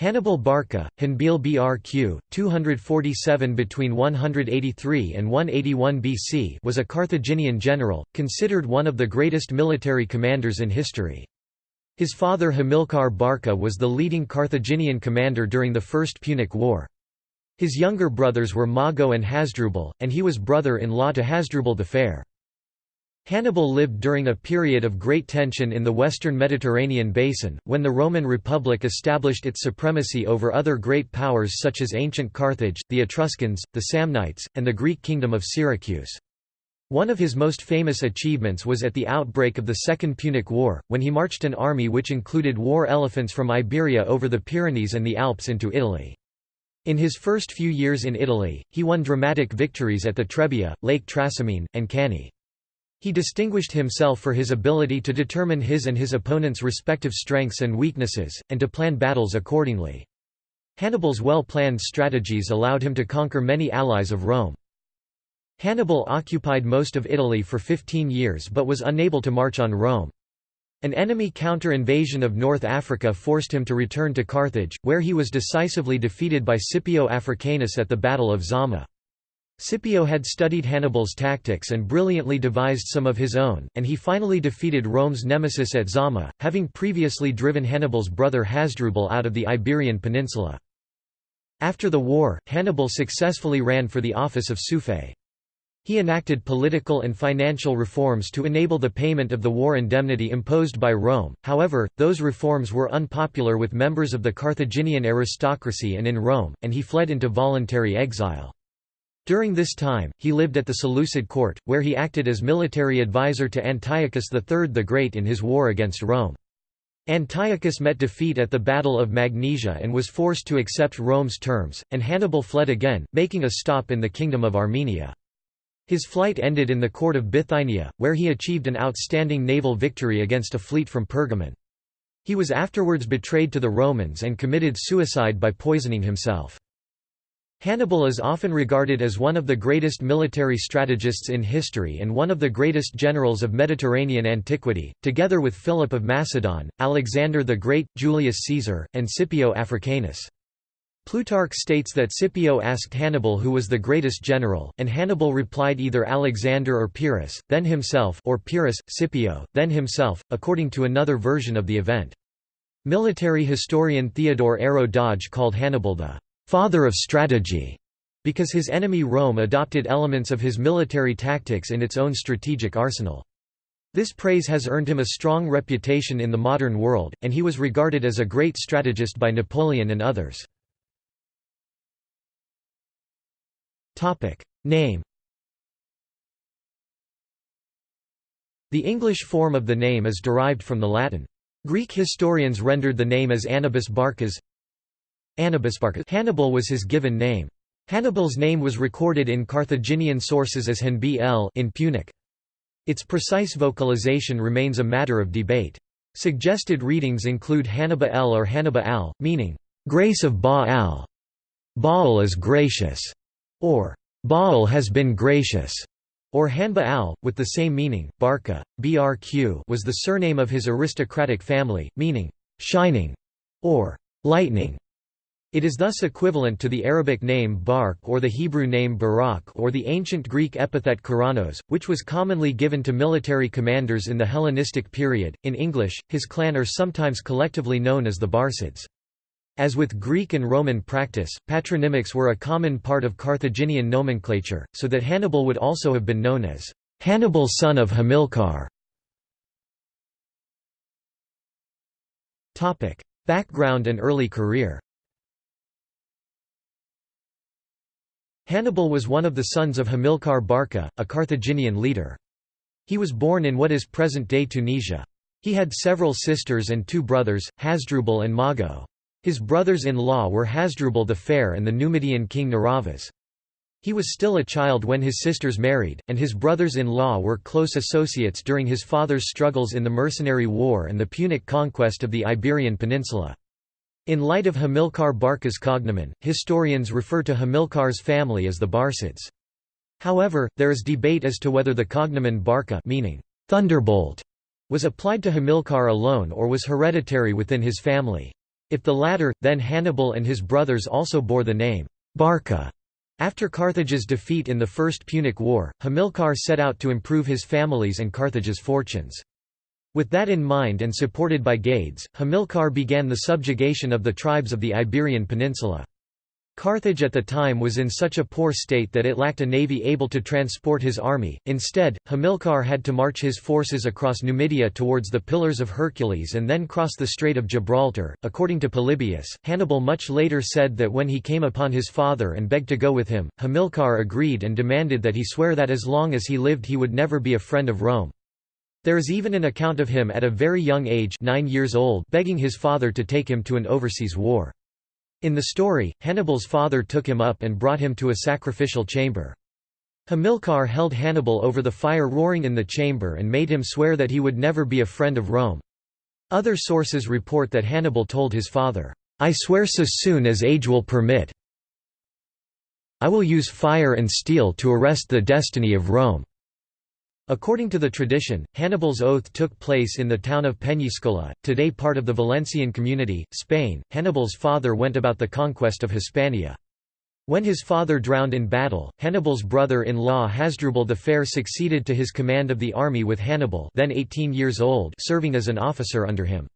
Hannibal Barca, Hanbeel Brq, 247 between 183 and 181 BC was a Carthaginian general, considered one of the greatest military commanders in history. His father Hamilcar Barca was the leading Carthaginian commander during the First Punic War. His younger brothers were Mago and Hasdrubal, and he was brother-in-law to Hasdrubal the Fair. Hannibal lived during a period of great tension in the western Mediterranean basin, when the Roman Republic established its supremacy over other great powers such as ancient Carthage, the Etruscans, the Samnites, and the Greek kingdom of Syracuse. One of his most famous achievements was at the outbreak of the Second Punic War, when he marched an army which included war elephants from Iberia over the Pyrenees and the Alps into Italy. In his first few years in Italy, he won dramatic victories at the Trebia, Lake Trasimene, and Cannae. He distinguished himself for his ability to determine his and his opponent's respective strengths and weaknesses, and to plan battles accordingly. Hannibal's well-planned strategies allowed him to conquer many allies of Rome. Hannibal occupied most of Italy for 15 years but was unable to march on Rome. An enemy counter-invasion of North Africa forced him to return to Carthage, where he was decisively defeated by Scipio Africanus at the Battle of Zama. Scipio had studied Hannibal's tactics and brilliantly devised some of his own, and he finally defeated Rome's nemesis at Zama, having previously driven Hannibal's brother Hasdrubal out of the Iberian Peninsula. After the war, Hannibal successfully ran for the office of Suffet. He enacted political and financial reforms to enable the payment of the war indemnity imposed by Rome, however, those reforms were unpopular with members of the Carthaginian aristocracy and in Rome, and he fled into voluntary exile. During this time, he lived at the Seleucid court, where he acted as military advisor to Antiochus III the Great in his war against Rome. Antiochus met defeat at the Battle of Magnesia and was forced to accept Rome's terms, and Hannibal fled again, making a stop in the Kingdom of Armenia. His flight ended in the court of Bithynia, where he achieved an outstanding naval victory against a fleet from Pergamon. He was afterwards betrayed to the Romans and committed suicide by poisoning himself. Hannibal is often regarded as one of the greatest military strategists in history and one of the greatest generals of Mediterranean antiquity, together with Philip of Macedon, Alexander the Great, Julius Caesar, and Scipio Africanus. Plutarch states that Scipio asked Hannibal who was the greatest general, and Hannibal replied either Alexander or Pyrrhus, then himself or Pyrrhus, Scipio, then himself, according to another version of the event. Military historian Theodore Ayrault Dodge called Hannibal the father of strategy, because his enemy Rome adopted elements of his military tactics in its own strategic arsenal. This praise has earned him a strong reputation in the modern world, and he was regarded as a great strategist by Napoleon and others. Name The English form of the name is derived from the Latin. Greek historians rendered the name as Annibas Barcas Hannibal was his given name. Hannibal's name was recorded in Carthaginian sources as Hanbi el in Punic. Its precise vocalization remains a matter of debate. Suggested readings include Hannibal el or Hannibal al, meaning, "...grace of Baal", Baal is gracious, or Baal has been gracious, or Hanba al, with the same meaning. Barca, brq was the surname of his aristocratic family, meaning, shining, or lightning. It is thus equivalent to the Arabic name Bark or the Hebrew name Barak or the ancient Greek epithet Keraunos, which was commonly given to military commanders in the Hellenistic period. In English, his clan are sometimes collectively known as the Barcids. As with Greek and Roman practice, patronymics were a common part of Carthaginian nomenclature, so that Hannibal would also have been known as Hannibal son of Hamilcar. Background and early career Hannibal was one of the sons of Hamilcar Barca, a Carthaginian leader. He was born in what is present-day Tunisia. He had several sisters and two brothers, Hasdrubal and Mago. His brothers-in-law were Hasdrubal the Fair and the Numidian king Naravas. He was still a child when his sisters married, and his brothers-in-law were close associates during his father's struggles in the Mercenary War and the Punic conquest of the Iberian Peninsula. In light of Hamilcar Barca's cognomen, historians refer to Hamilcar's family as the Barcids. However, there is debate as to whether the cognomen Barca meaning thunderbolt was applied to Hamilcar alone or was hereditary within his family. If the latter, then Hannibal and his brothers also bore the name Barca. After Carthage's defeat in the First Punic War, Hamilcar set out to improve his family's and Carthage's fortunes. With that in mind and supported by Gades, Hamilcar began the subjugation of the tribes of the Iberian Peninsula. Carthage at the time was in such a poor state that it lacked a navy able to transport his army. Instead, Hamilcar had to march his forces across Numidia towards the Pillars of Hercules and then cross the Strait of Gibraltar. According to Polybius, Hannibal much later said that when he came upon his father and begged to go with him, Hamilcar agreed and demanded that he swear that as long as he lived he would never be a friend of Rome. There is even an account of him at a very young age nine years old begging his father to take him to an overseas war. In the story, Hannibal's father took him up and brought him to a sacrificial chamber. Hamilcar held Hannibal over the fire roaring in the chamber and made him swear that he would never be a friend of Rome. Other sources report that Hannibal told his father, "'I swear so soon as age will permit I will use fire and steel to arrest the destiny of Rome." According to the tradition, Hannibal's oath took place in the town of Peñíscola, today part of the Valencian community, Spain. Hannibal's father went about the conquest of Hispania. When his father drowned in battle, Hannibal's brother-in-law Hasdrubal the Fair succeeded to his command of the army with Hannibal then 18 years old serving as an officer under him.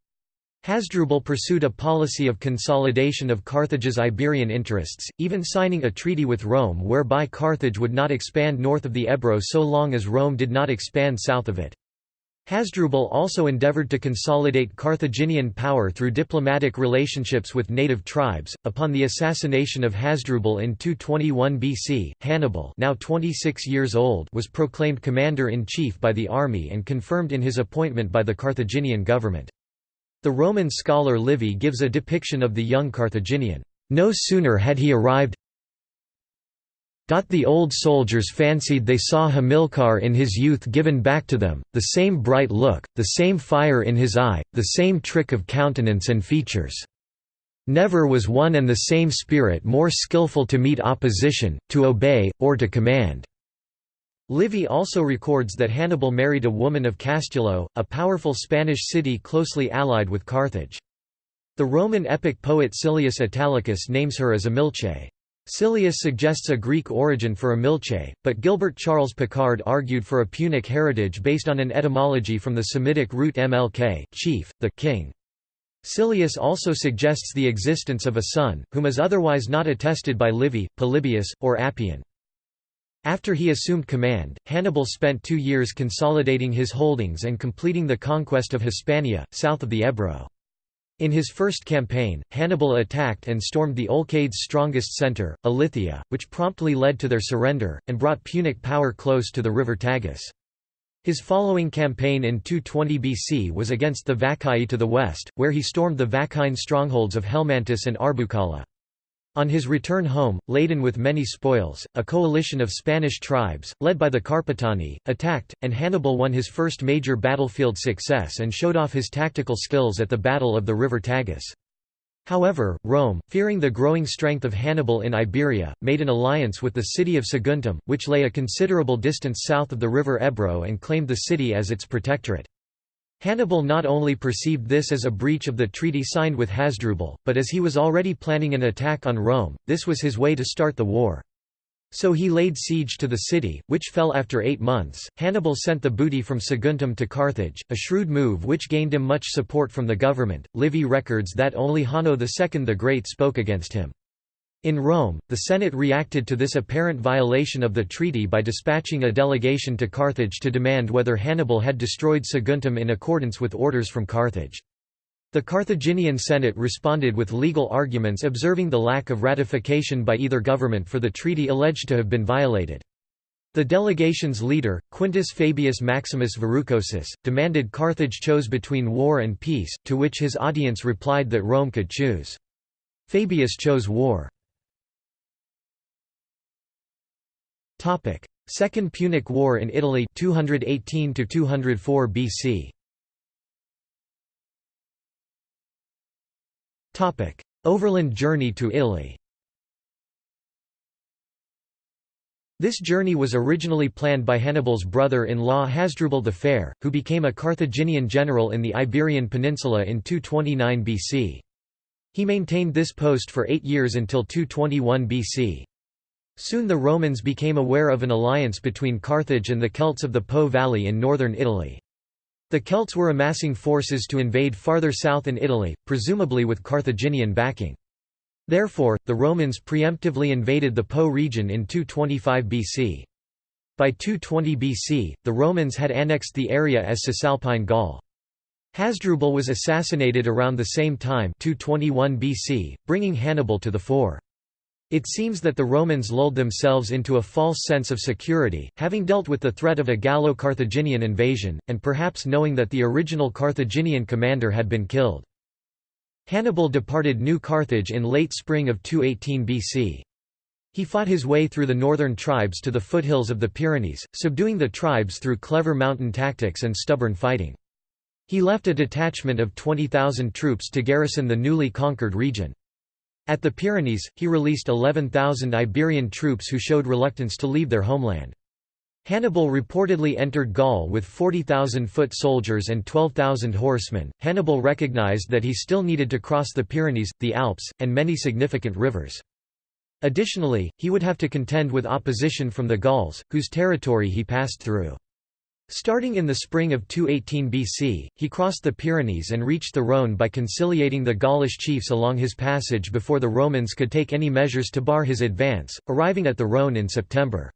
Hasdrubal pursued a policy of consolidation of Carthage's Iberian interests, even signing a treaty with Rome whereby Carthage would not expand north of the Ebro so long as Rome did not expand south of it. Hasdrubal also endeavored to consolidate Carthaginian power through diplomatic relationships with native tribes. Upon the assassination of Hasdrubal in 221 BC, Hannibal, now 26 years old, was proclaimed commander-in-chief by the army and confirmed in his appointment by the Carthaginian government. The Roman scholar Livy gives a depiction of the young Carthaginian. No sooner had he arrived the old soldiers fancied they saw Hamilcar in his youth given back to them, the same bright look, the same fire in his eye, the same trick of countenance and features. Never was one and the same spirit more skilful to meet opposition, to obey, or to command. Livy also records that Hannibal married a woman of Castulo, a powerful Spanish city closely allied with Carthage. The Roman epic poet Silius Italicus names her as Amilce. Silius suggests a Greek origin for Amilce, but Gilbert Charles Picard argued for a Punic heritage based on an etymology from the Semitic root mlk chief, the king. Silius also suggests the existence of a son, whom is otherwise not attested by Livy, Polybius, or Appian. After he assumed command, Hannibal spent two years consolidating his holdings and completing the conquest of Hispania, south of the Ebro. In his first campaign, Hannibal attacked and stormed the Olcades' strongest centre, Ilithia, which promptly led to their surrender, and brought Punic power close to the river Tagus. His following campaign in 220 BC was against the Vaccai to the west, where he stormed the Vaccine strongholds of Helmantis and Arbucala. On his return home, laden with many spoils, a coalition of Spanish tribes, led by the Carpetani, attacked, and Hannibal won his first major battlefield success and showed off his tactical skills at the Battle of the River Tagus. However, Rome, fearing the growing strength of Hannibal in Iberia, made an alliance with the city of Saguntum, which lay a considerable distance south of the river Ebro and claimed the city as its protectorate. Hannibal not only perceived this as a breach of the treaty signed with Hasdrubal, but as he was already planning an attack on Rome, this was his way to start the war. So he laid siege to the city, which fell after eight months. Hannibal sent the booty from Saguntum to Carthage, a shrewd move which gained him much support from the government. Livy records that only Hanno II the Great spoke against him. In Rome, the Senate reacted to this apparent violation of the treaty by dispatching a delegation to Carthage to demand whether Hannibal had destroyed Saguntum in accordance with orders from Carthage. The Carthaginian Senate responded with legal arguments observing the lack of ratification by either government for the treaty alleged to have been violated. The delegation's leader, Quintus Fabius Maximus Verrucosus, demanded Carthage chose between war and peace, to which his audience replied that Rome could choose. Fabius chose war. Topic: Second Punic War in Italy 218 to 204 BC. Topic: Overland journey to Italy. This journey was originally planned by Hannibal's brother-in-law Hasdrubal the Fair, who became a Carthaginian general in the Iberian Peninsula in 229 BC. He maintained this post for eight years until 221 BC. Soon the Romans became aware of an alliance between Carthage and the Celts of the Po Valley in northern Italy. The Celts were amassing forces to invade farther south in Italy, presumably with Carthaginian backing. Therefore, the Romans preemptively invaded the Po region in 225 BC. By 220 BC, the Romans had annexed the area as Cisalpine Gaul. Hasdrubal was assassinated around the same time 221 BC, bringing Hannibal to the fore. It seems that the Romans lulled themselves into a false sense of security, having dealt with the threat of a Gallo-Carthaginian invasion, and perhaps knowing that the original Carthaginian commander had been killed. Hannibal departed New Carthage in late spring of 218 BC. He fought his way through the northern tribes to the foothills of the Pyrenees, subduing the tribes through clever mountain tactics and stubborn fighting. He left a detachment of 20,000 troops to garrison the newly conquered region. At the Pyrenees, he released 11,000 Iberian troops who showed reluctance to leave their homeland. Hannibal reportedly entered Gaul with 40,000 foot soldiers and 12,000 horsemen. Hannibal recognized that he still needed to cross the Pyrenees, the Alps, and many significant rivers. Additionally, he would have to contend with opposition from the Gauls, whose territory he passed through. Starting in the spring of 218 BC, he crossed the Pyrenees and reached the Rhône by conciliating the Gaulish chiefs along his passage before the Romans could take any measures to bar his advance, arriving at the Rhône in September.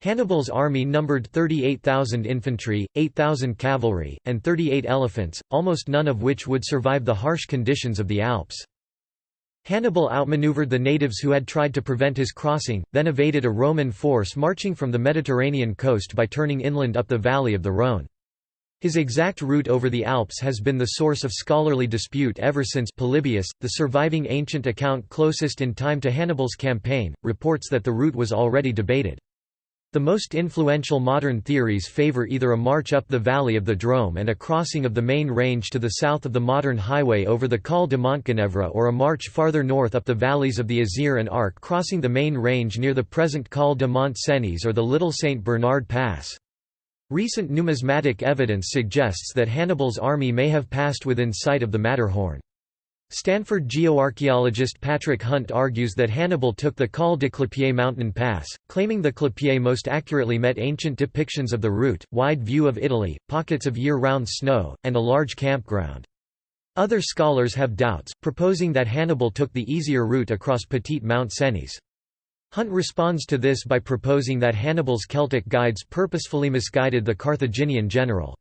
Hannibal's army numbered 38,000 infantry, 8,000 cavalry, and 38 elephants, almost none of which would survive the harsh conditions of the Alps. Hannibal outmaneuvered the natives who had tried to prevent his crossing, then evaded a Roman force marching from the Mediterranean coast by turning inland up the valley of the Rhône. His exact route over the Alps has been the source of scholarly dispute ever since Polybius, the surviving ancient account closest in time to Hannibal's campaign, reports that the route was already debated. The most influential modern theories favor either a march up the valley of the Drôme and a crossing of the main range to the south of the modern highway over the Col de Montgenèvre or a march farther north up the valleys of the Isère and Arc crossing the main range near the present Col de Mont-Cenis or the Little St. Bernard Pass. Recent numismatic evidence suggests that Hannibal's army may have passed within sight of the Matterhorn. Stanford geoarchaeologist Patrick Hunt argues that Hannibal took the Col de Clapier mountain pass, claiming the Clapier most accurately met ancient depictions of the route, wide view of Italy, pockets of year-round snow, and a large campground. Other scholars have doubts, proposing that Hannibal took the easier route across Petit Mount Cenis. Hunt responds to this by proposing that Hannibal's Celtic guides purposefully misguided the Carthaginian general.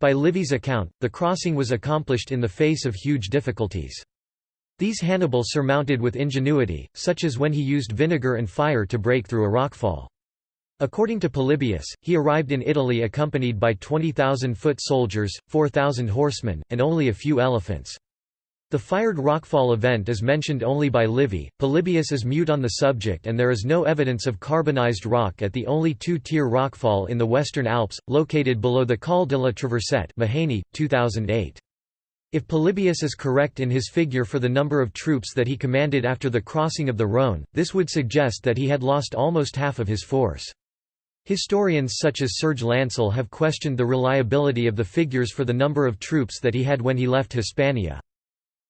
By Livy's account, the crossing was accomplished in the face of huge difficulties. These Hannibal surmounted with ingenuity, such as when he used vinegar and fire to break through a rockfall. According to Polybius, he arrived in Italy accompanied by 20,000 foot soldiers, 4,000 horsemen, and only a few elephants. The fired rockfall event is mentioned only by Livy. Polybius is mute on the subject and there is no evidence of carbonized rock at the only two-tier rockfall in the Western Alps, located below the Col de la Traversette Mahaney, 2008. If Polybius is correct in his figure for the number of troops that he commanded after the crossing of the Rhône, this would suggest that he had lost almost half of his force. Historians such as Serge Lancel have questioned the reliability of the figures for the number of troops that he had when he left Hispania.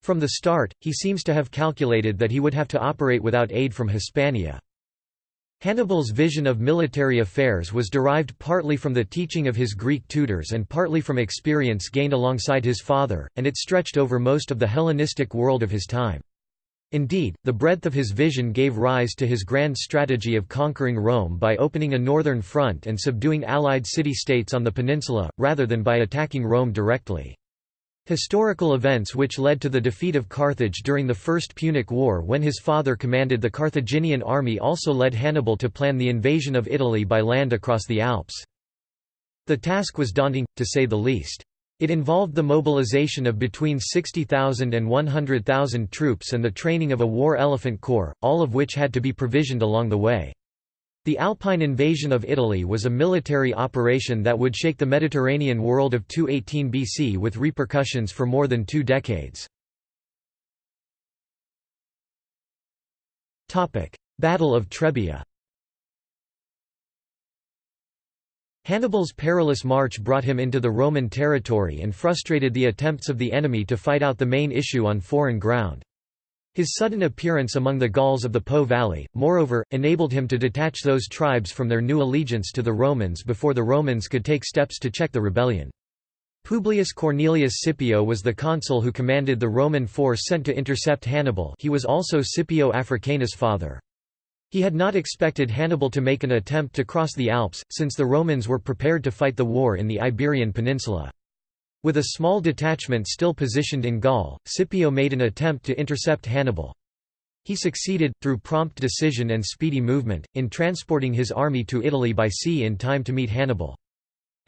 From the start, he seems to have calculated that he would have to operate without aid from Hispania. Hannibal's vision of military affairs was derived partly from the teaching of his Greek tutors and partly from experience gained alongside his father, and it stretched over most of the Hellenistic world of his time. Indeed, the breadth of his vision gave rise to his grand strategy of conquering Rome by opening a northern front and subduing allied city-states on the peninsula, rather than by attacking Rome directly. Historical events which led to the defeat of Carthage during the First Punic War when his father commanded the Carthaginian army also led Hannibal to plan the invasion of Italy by land across the Alps. The task was daunting, to say the least. It involved the mobilization of between 60,000 and 100,000 troops and the training of a war elephant corps, all of which had to be provisioned along the way. The Alpine invasion of Italy was a military operation that would shake the Mediterranean world of 218 BC with repercussions for more than two decades. Battle of Trebia Hannibal's perilous march brought him into the Roman territory and frustrated the attempts of the enemy to fight out the main issue on foreign ground. His sudden appearance among the Gauls of the Po valley, moreover, enabled him to detach those tribes from their new allegiance to the Romans before the Romans could take steps to check the rebellion. Publius Cornelius Scipio was the consul who commanded the Roman force sent to intercept Hannibal he was also Scipio Africanus' father. He had not expected Hannibal to make an attempt to cross the Alps, since the Romans were prepared to fight the war in the Iberian Peninsula. With a small detachment still positioned in Gaul, Scipio made an attempt to intercept Hannibal. He succeeded, through prompt decision and speedy movement, in transporting his army to Italy by sea in time to meet Hannibal.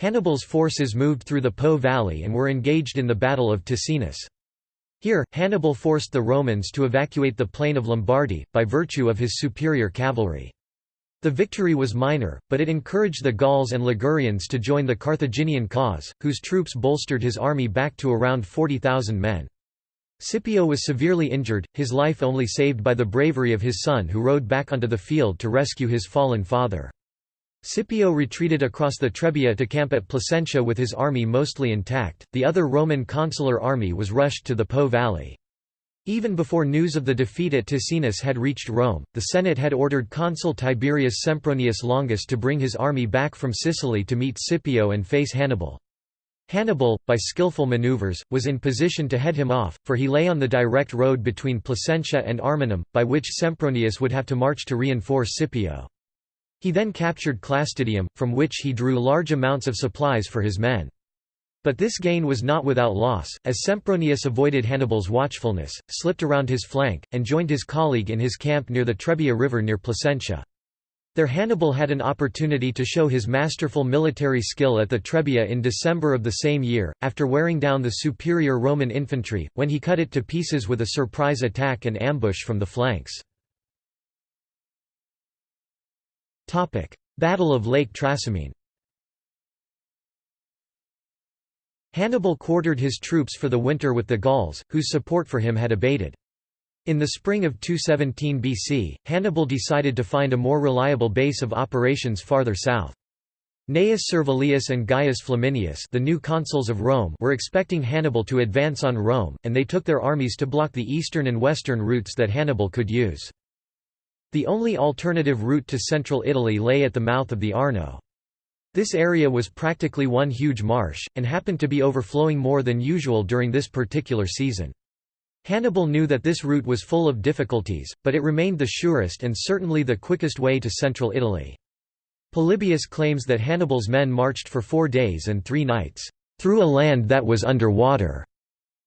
Hannibal's forces moved through the Po valley and were engaged in the Battle of Ticinus. Here, Hannibal forced the Romans to evacuate the plain of Lombardy, by virtue of his superior cavalry. The victory was minor, but it encouraged the Gauls and Ligurians to join the Carthaginian cause, whose troops bolstered his army back to around 40,000 men. Scipio was severely injured, his life only saved by the bravery of his son who rode back onto the field to rescue his fallen father. Scipio retreated across the Trebia to camp at Placentia with his army mostly intact, the other Roman consular army was rushed to the Po valley. Even before news of the defeat at Ticinus had reached Rome, the Senate had ordered consul Tiberius Sempronius Longus to bring his army back from Sicily to meet Scipio and face Hannibal. Hannibal, by skillful maneuvers, was in position to head him off, for he lay on the direct road between Placentia and Ariminum, by which Sempronius would have to march to reinforce Scipio. He then captured Clastidium, from which he drew large amounts of supplies for his men. But this gain was not without loss, as Sempronius avoided Hannibal's watchfulness, slipped around his flank, and joined his colleague in his camp near the Trebia River near Placentia. There Hannibal had an opportunity to show his masterful military skill at the Trebia in December of the same year, after wearing down the superior Roman infantry, when he cut it to pieces with a surprise attack and ambush from the flanks. Battle of Lake Trasimene Hannibal quartered his troops for the winter with the Gauls, whose support for him had abated. In the spring of 217 BC, Hannibal decided to find a more reliable base of operations farther south. Gnaeus Servilius and Gaius Flaminius the new consuls of Rome were expecting Hannibal to advance on Rome, and they took their armies to block the eastern and western routes that Hannibal could use. The only alternative route to central Italy lay at the mouth of the Arno. This area was practically one huge marsh, and happened to be overflowing more than usual during this particular season. Hannibal knew that this route was full of difficulties, but it remained the surest and certainly the quickest way to central Italy. Polybius claims that Hannibal's men marched for four days and three nights, "...through a land that was under water",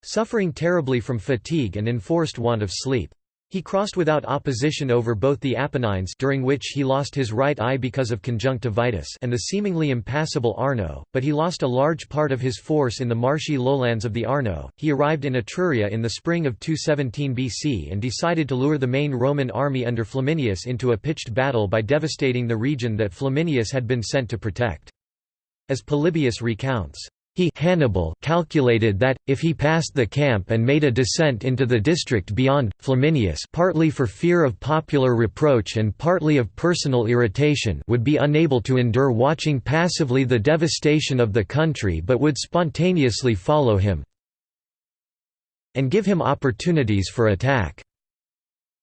suffering terribly from fatigue and enforced want of sleep. He crossed without opposition over both the Apennines during which he lost his right eye because of conjunctivitis and the seemingly impassable Arno, but he lost a large part of his force in the marshy lowlands of the Arno. He arrived in Etruria in the spring of 217 BC and decided to lure the main Roman army under Flaminius into a pitched battle by devastating the region that Flaminius had been sent to protect. As Polybius recounts, he Hannibal calculated that, if he passed the camp and made a descent into the district beyond, Flaminius partly for fear of popular reproach and partly of personal irritation would be unable to endure watching passively the devastation of the country but would spontaneously follow him and give him opportunities for attack.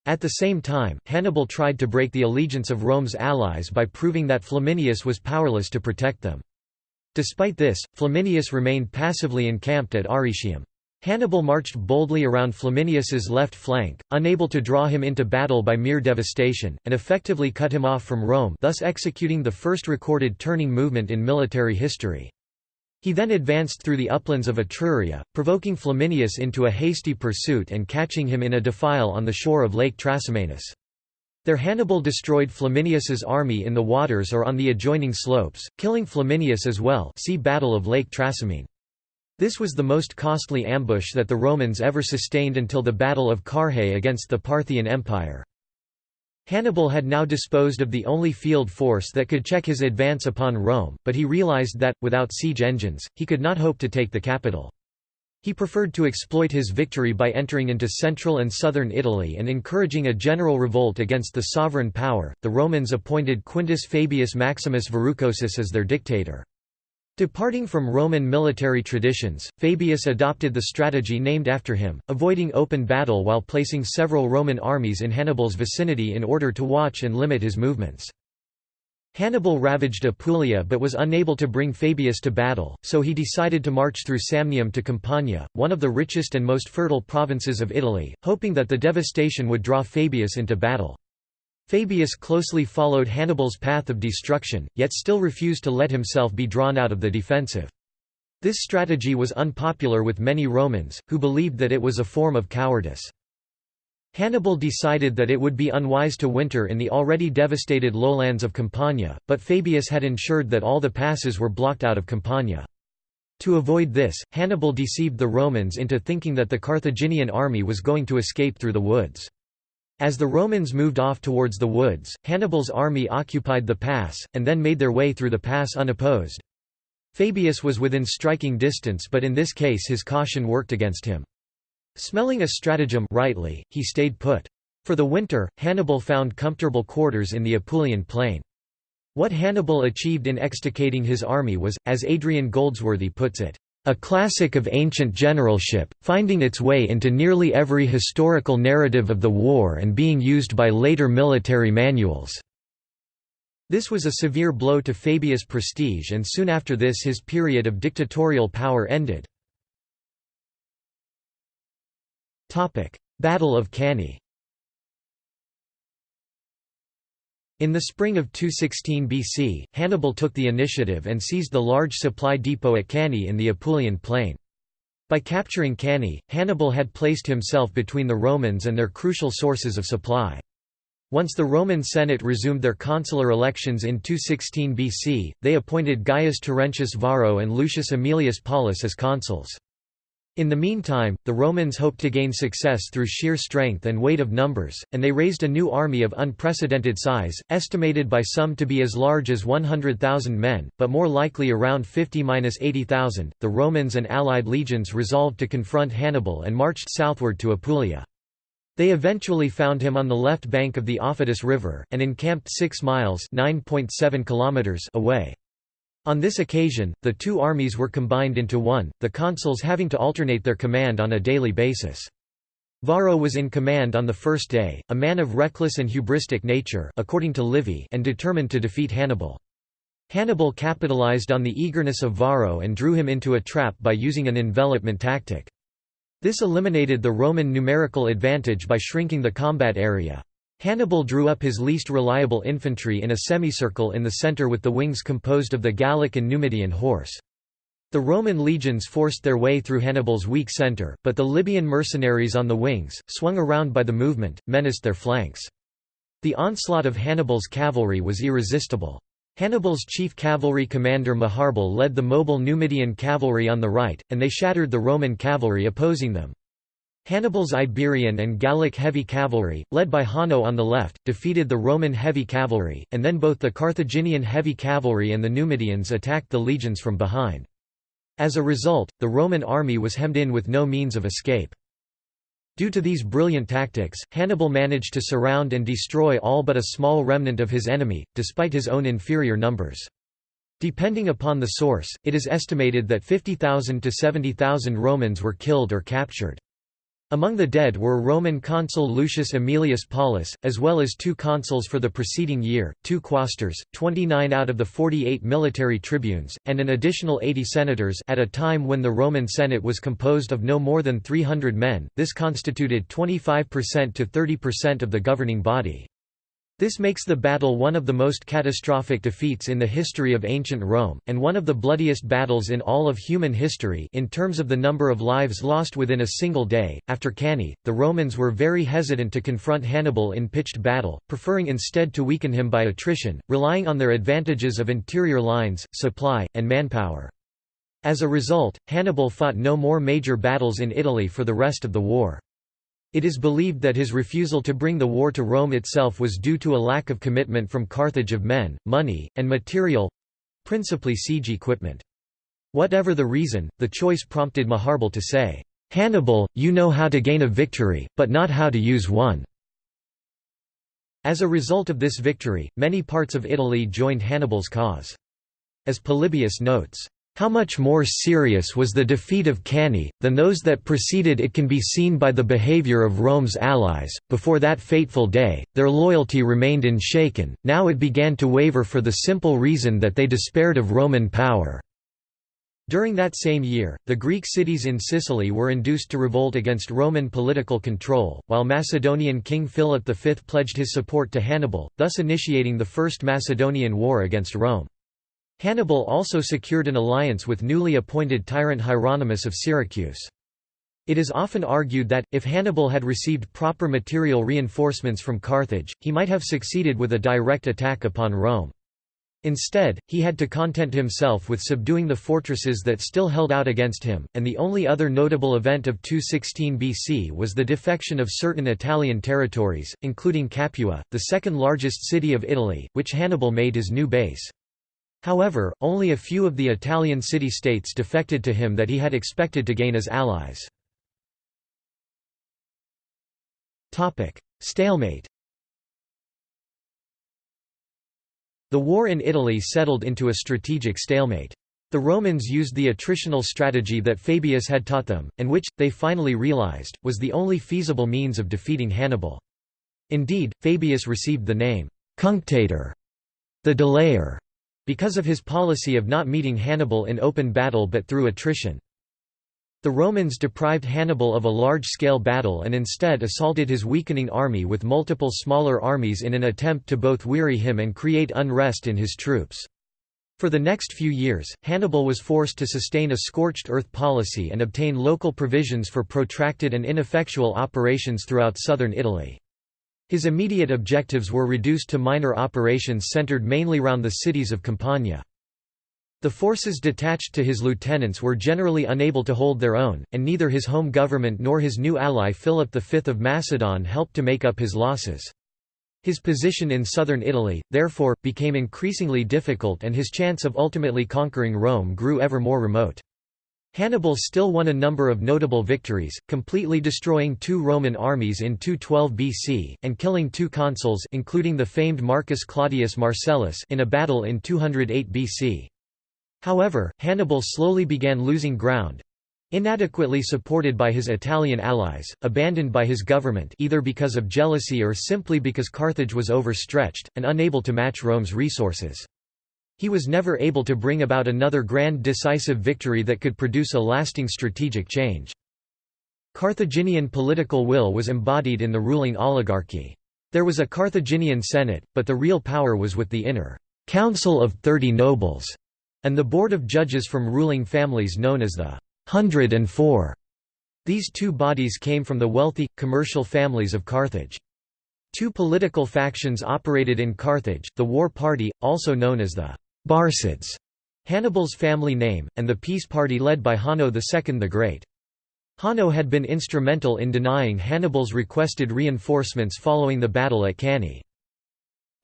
At the same time, Hannibal tried to break the allegiance of Rome's allies by proving that Flaminius was powerless to protect them. Despite this, Flaminius remained passively encamped at Arretium. Hannibal marched boldly around Flaminius's left flank, unable to draw him into battle by mere devastation, and effectively cut him off from Rome thus executing the first recorded turning movement in military history. He then advanced through the uplands of Etruria, provoking Flaminius into a hasty pursuit and catching him in a defile on the shore of Lake Trasimenus. There Hannibal destroyed Flaminius's army in the waters or on the adjoining slopes, killing Flaminius as well see Battle of Lake Trasimene. This was the most costly ambush that the Romans ever sustained until the Battle of Carrhae against the Parthian Empire. Hannibal had now disposed of the only field force that could check his advance upon Rome, but he realized that, without siege engines, he could not hope to take the capital. He preferred to exploit his victory by entering into central and southern Italy and encouraging a general revolt against the sovereign power. The Romans appointed Quintus Fabius Maximus Verrucosus as their dictator. Departing from Roman military traditions, Fabius adopted the strategy named after him, avoiding open battle while placing several Roman armies in Hannibal's vicinity in order to watch and limit his movements. Hannibal ravaged Apulia but was unable to bring Fabius to battle, so he decided to march through Samnium to Campania, one of the richest and most fertile provinces of Italy, hoping that the devastation would draw Fabius into battle. Fabius closely followed Hannibal's path of destruction, yet still refused to let himself be drawn out of the defensive. This strategy was unpopular with many Romans, who believed that it was a form of cowardice. Hannibal decided that it would be unwise to winter in the already devastated lowlands of Campania, but Fabius had ensured that all the passes were blocked out of Campania. To avoid this, Hannibal deceived the Romans into thinking that the Carthaginian army was going to escape through the woods. As the Romans moved off towards the woods, Hannibal's army occupied the pass, and then made their way through the pass unopposed. Fabius was within striking distance but in this case his caution worked against him. Smelling a stratagem rightly, he stayed put. For the winter, Hannibal found comfortable quarters in the Apulian plain. What Hannibal achieved in extricating his army was, as Adrian Goldsworthy puts it, a classic of ancient generalship, finding its way into nearly every historical narrative of the war and being used by later military manuals. This was a severe blow to Fabius' prestige and soon after this his period of dictatorial power ended. Battle of Cannae In the spring of 216 BC, Hannibal took the initiative and seized the large supply depot at Cannae in the Apulian plain. By capturing Cannae, Hannibal had placed himself between the Romans and their crucial sources of supply. Once the Roman Senate resumed their consular elections in 216 BC, they appointed Gaius Terentius Varro and Lucius Aemilius Paulus as consuls. In the meantime, the Romans hoped to gain success through sheer strength and weight of numbers, and they raised a new army of unprecedented size, estimated by some to be as large as 100,000 men, but more likely around 50–80,000. The Romans and allied legions resolved to confront Hannibal and marched southward to Apulia. They eventually found him on the left bank of the Aufidus River, and encamped 6 miles kilometers away. On this occasion, the two armies were combined into one, the consuls having to alternate their command on a daily basis. Varro was in command on the first day, a man of reckless and hubristic nature according to Livy and determined to defeat Hannibal. Hannibal capitalized on the eagerness of Varro and drew him into a trap by using an envelopment tactic. This eliminated the Roman numerical advantage by shrinking the combat area. Hannibal drew up his least reliable infantry in a semicircle in the centre with the wings composed of the Gallic and Numidian horse. The Roman legions forced their way through Hannibal's weak centre, but the Libyan mercenaries on the wings, swung around by the movement, menaced their flanks. The onslaught of Hannibal's cavalry was irresistible. Hannibal's chief cavalry commander Maharbal led the mobile Numidian cavalry on the right, and they shattered the Roman cavalry opposing them. Hannibal's Iberian and Gallic heavy cavalry, led by Hanno on the left, defeated the Roman heavy cavalry, and then both the Carthaginian heavy cavalry and the Numidians attacked the legions from behind. As a result, the Roman army was hemmed in with no means of escape. Due to these brilliant tactics, Hannibal managed to surround and destroy all but a small remnant of his enemy, despite his own inferior numbers. Depending upon the source, it is estimated that 50,000 to 70,000 Romans were killed or captured. Among the dead were Roman consul Lucius Aemilius Paulus, as well as two consuls for the preceding year, two quaestors, 29 out of the 48 military tribunes, and an additional 80 senators at a time when the Roman Senate was composed of no more than 300 men, this constituted 25% to 30% of the governing body. This makes the battle one of the most catastrophic defeats in the history of ancient Rome, and one of the bloodiest battles in all of human history in terms of the number of lives lost within a single day. After Cannae, the Romans were very hesitant to confront Hannibal in pitched battle, preferring instead to weaken him by attrition, relying on their advantages of interior lines, supply, and manpower. As a result, Hannibal fought no more major battles in Italy for the rest of the war. It is believed that his refusal to bring the war to Rome itself was due to a lack of commitment from Carthage of men, money, and material—principally siege equipment. Whatever the reason, the choice prompted Maharbal to say, "'Hannibal, you know how to gain a victory, but not how to use one." As a result of this victory, many parts of Italy joined Hannibal's cause. As Polybius notes, How much more serious was the defeat of Cannae, than those that preceded it can be seen by the behavior of Rome's allies. Before that fateful day, their loyalty remained unshaken, now it began to waver for the simple reason that they despaired of Roman power. During that same year, the Greek cities in Sicily were induced to revolt against Roman political control, while Macedonian King Philip V pledged his support to Hannibal, thus initiating the First Macedonian War against Rome. Hannibal also secured an alliance with newly appointed tyrant Hieronymus of Syracuse. It is often argued that, if Hannibal had received proper material reinforcements from Carthage, he might have succeeded with a direct attack upon Rome. Instead, he had to content himself with subduing the fortresses that still held out against him, and the only other notable event of 216 BC was the defection of certain Italian territories, including Capua, the second largest city of Italy, which Hannibal made his new base. However, only a few of the Italian city-states defected to him that he had expected to gain as allies. Stalemate The war in Italy settled into a strategic stalemate. The Romans used the attritional strategy that Fabius had taught them, and which, they finally realized, was the only feasible means of defeating Hannibal. Indeed, Fabius received the name, cunctator, the delayer, because of his policy of not meeting Hannibal in open battle but through attrition. The Romans deprived Hannibal of a large-scale battle and instead assaulted his weakening army with multiple smaller armies in an attempt to both weary him and create unrest in his troops. For the next few years, Hannibal was forced to sustain a scorched earth policy and obtain local provisions for protracted and ineffectual operations throughout southern Italy. His immediate objectives were reduced to minor operations centered mainly round the cities of Campania. The forces detached to his lieutenants were generally unable to hold their own, and neither his home government nor his new ally Philip V of Macedon helped to make up his losses. His position in southern Italy, therefore, became increasingly difficult and his chance of ultimately conquering Rome grew ever more remote. Hannibal still won a number of notable victories, completely destroying two Roman armies in 212 BC, and killing two consuls including the famed Marcus Claudius Marcellus in a battle in 208 BC. However, Hannibal slowly began losing ground, inadequately supported by his Italian allies, abandoned by his government either because of jealousy or simply because Carthage was overstretched, and unable to match Rome's resources. He was never able to bring about another grand decisive victory that could produce a lasting strategic change. Carthaginian political will was embodied in the ruling oligarchy. There was a Carthaginian Senate, but the real power was with the inner Council of Thirty Nobles, and the board of judges from ruling families known as the Hundred and Four. These two bodies came from the wealthy, commercial families of Carthage. Two political factions operated in Carthage, the War Party, also known as the Barcids, Hannibal's family name, and the peace party led by Hanno II the Great. Hanno had been instrumental in denying Hannibal's requested reinforcements following the battle at Cannae.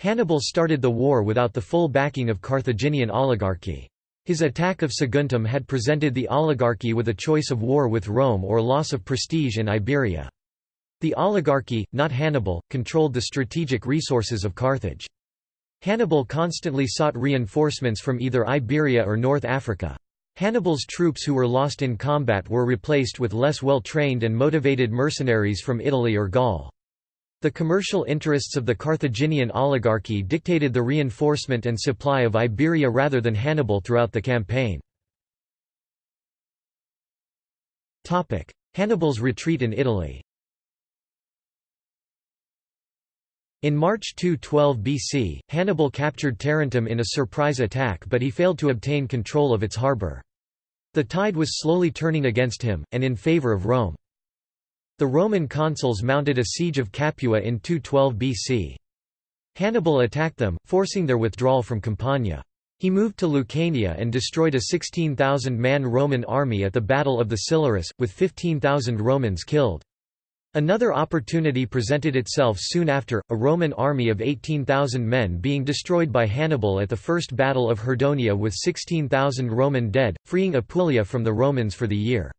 Hannibal started the war without the full backing of Carthaginian oligarchy. His attack of Saguntum had presented the oligarchy with a choice of war with Rome or loss of prestige in Iberia. The oligarchy, not Hannibal, controlled the strategic resources of Carthage. Hannibal constantly sought reinforcements from either Iberia or North Africa. Hannibal's troops who were lost in combat were replaced with less well-trained and motivated mercenaries from Italy or Gaul. The commercial interests of the Carthaginian oligarchy dictated the reinforcement and supply of Iberia rather than Hannibal throughout the campaign. Hannibal's retreat in Italy In March 212 BC, Hannibal captured Tarentum in a surprise attack but he failed to obtain control of its harbour. The tide was slowly turning against him, and in favour of Rome. The Roman consuls mounted a siege of Capua in 212 BC. Hannibal attacked them, forcing their withdrawal from Campania. He moved to Lucania and destroyed a 16,000-man Roman army at the Battle of the Silarus, with 15,000 Romans killed. Another opportunity presented itself soon after, a Roman army of 18,000 men being destroyed by Hannibal at the First Battle of Herdonia with 16,000 Roman dead, freeing Apulia from the Romans for the year.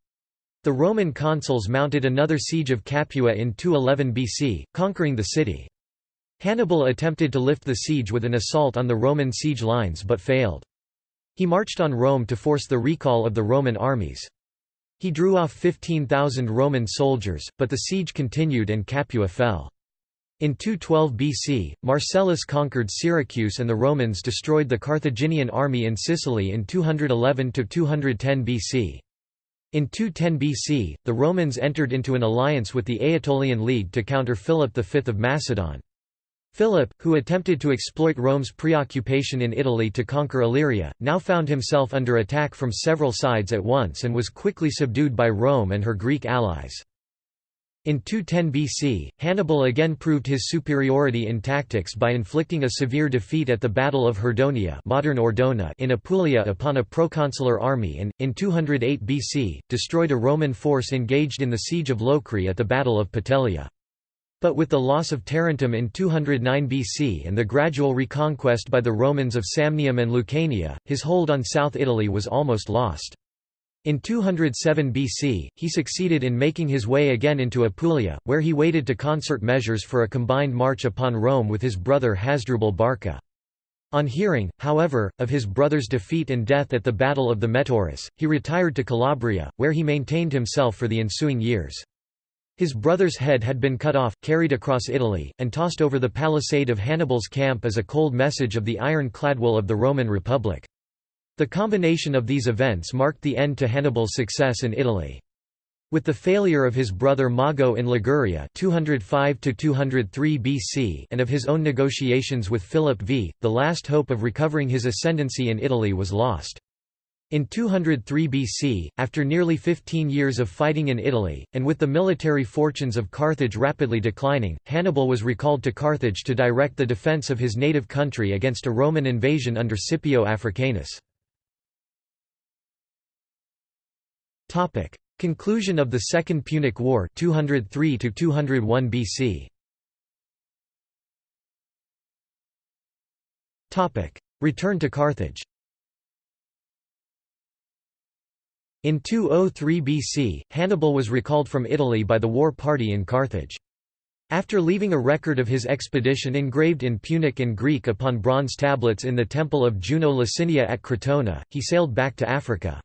The Roman consuls mounted another siege of Capua in 211 BC, conquering the city. Hannibal attempted to lift the siege with an assault on the Roman siege lines but failed. He marched on Rome to force the recall of the Roman armies. He drew off 15,000 Roman soldiers, but the siege continued and Capua fell. In 212 BC, Marcellus conquered Syracuse and the Romans destroyed the Carthaginian army in Sicily in 211–210 BC. In 210 BC, the Romans entered into an alliance with the Aetolian League to counter Philip V of Macedon. Philip, who attempted to exploit Rome's preoccupation in Italy to conquer Illyria, now found himself under attack from several sides at once and was quickly subdued by Rome and her Greek allies. In 210 BC, Hannibal again proved his superiority in tactics by inflicting a severe defeat at the Battle of Herdonia modern Ordona in Apulia upon a proconsular army and, in 208 BC, destroyed a Roman force engaged in the siege of Locri at the Battle of Petelia. But with the loss of Tarentum in 209 BC and the gradual reconquest by the Romans of Samnium and Lucania, his hold on South Italy was almost lost. In 207 BC, he succeeded in making his way again into Apulia, where he waited to concert measures for a combined march upon Rome with his brother Hasdrubal Barca. On hearing, however, of his brother's defeat and death at the Battle of the Metaurus, he retired to Calabria, where he maintained himself for the ensuing years. His brother's head had been cut off, carried across Italy, and tossed over the palisade of Hannibal's camp as a cold message of the iron-clad will of the Roman Republic. The combination of these events marked the end to Hannibal's success in Italy. With the failure of his brother Mago in Liguria 205 BC and of his own negotiations with Philip V, the last hope of recovering his ascendancy in Italy was lost. In 203 BC, after nearly 15 years of fighting in Italy, and with the military fortunes of Carthage rapidly declining, Hannibal was recalled to Carthage to direct the defence of his native country against a Roman invasion under Scipio Africanus. Conclusion of the Second Punic War 203 201 BC. Return to Carthage In 203 BC, Hannibal was recalled from Italy by the war party in Carthage. After leaving a record of his expedition engraved in Punic and Greek upon bronze tablets in the temple of Juno Lacinia at Crotona, he sailed back to Africa.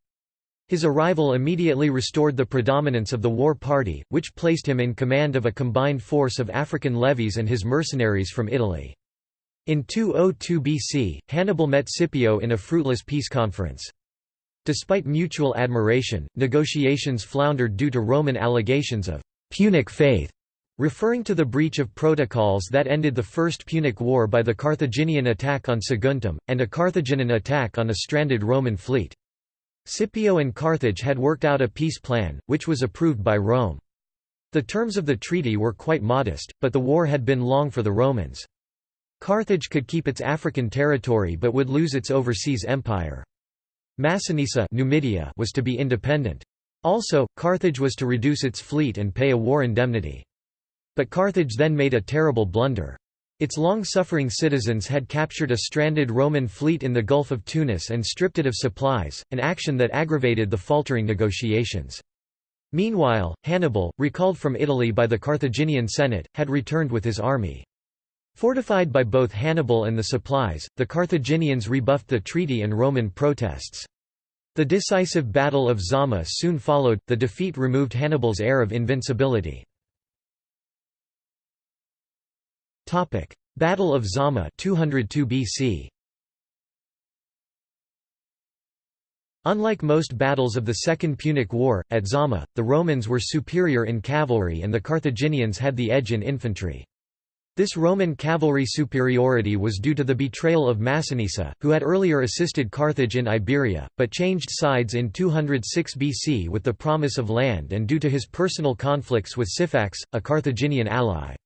His arrival immediately restored the predominance of the war party, which placed him in command of a combined force of African levies and his mercenaries from Italy. In 202 BC, Hannibal met Scipio in a fruitless peace conference. Despite mutual admiration, negotiations floundered due to Roman allegations of «Punic faith», referring to the breach of protocols that ended the First Punic War by the Carthaginian attack on Saguntum, and a Carthaginian attack on a stranded Roman fleet. Scipio and Carthage had worked out a peace plan, which was approved by Rome. The terms of the treaty were quite modest, but the war had been long for the Romans. Carthage could keep its African territory but would lose its overseas empire. Massinissa Numidia was to be independent. Also, Carthage was to reduce its fleet and pay a war indemnity. But Carthage then made a terrible blunder. Its long-suffering citizens had captured a stranded Roman fleet in the Gulf of Tunis and stripped it of supplies, an action that aggravated the faltering negotiations. Meanwhile, Hannibal, recalled from Italy by the Carthaginian Senate, had returned with his army. Fortified by both Hannibal and the supplies, the Carthaginians rebuffed the treaty and Roman protests. The decisive Battle of Zama soon followed, the defeat removed Hannibal's air of invincibility. Battle of Zama 202 BC. Unlike most battles of the Second Punic War, at Zama, the Romans were superior in cavalry and the Carthaginians had the edge in infantry. This Roman cavalry superiority was due to the betrayal of Massinissa, who had earlier assisted Carthage in Iberia, but changed sides in 206 BC with the promise of land and due to his personal conflicts with Syphax, a Carthaginian ally.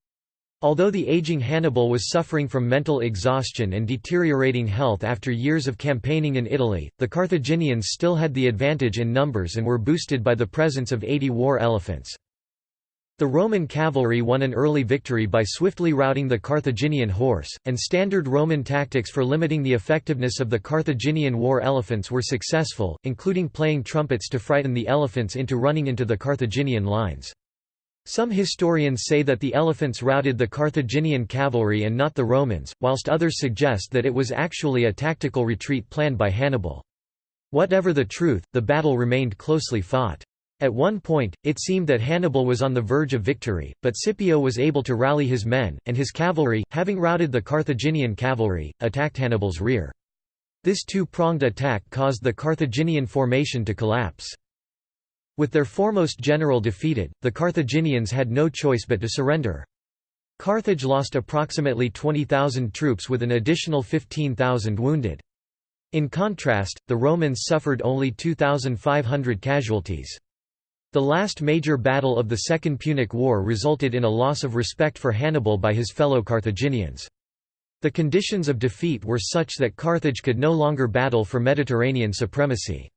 Although the aging Hannibal was suffering from mental exhaustion and deteriorating health after years of campaigning in Italy, the Carthaginians still had the advantage in numbers and were boosted by the presence of 80 war elephants. The Roman cavalry won an early victory by swiftly routing the Carthaginian horse, and standard Roman tactics for limiting the effectiveness of the Carthaginian war elephants were successful, including playing trumpets to frighten the elephants into running into the Carthaginian lines. Some historians say that the elephants routed the Carthaginian cavalry and not the Romans, whilst others suggest that it was actually a tactical retreat planned by Hannibal. Whatever the truth, the battle remained closely fought. At one point, it seemed that Hannibal was on the verge of victory, but Scipio was able to rally his men, and his cavalry, having routed the Carthaginian cavalry, attacked Hannibal's rear. This two-pronged attack caused the Carthaginian formation to collapse. With their foremost general defeated, the Carthaginians had no choice but to surrender. Carthage lost approximately 20,000 troops with an additional 15,000 wounded. In contrast, the Romans suffered only 2,500 casualties. The last major battle of the Second Punic War resulted in a loss of respect for Hannibal by his fellow Carthaginians. The conditions of defeat were such that Carthage could no longer battle for Mediterranean supremacy.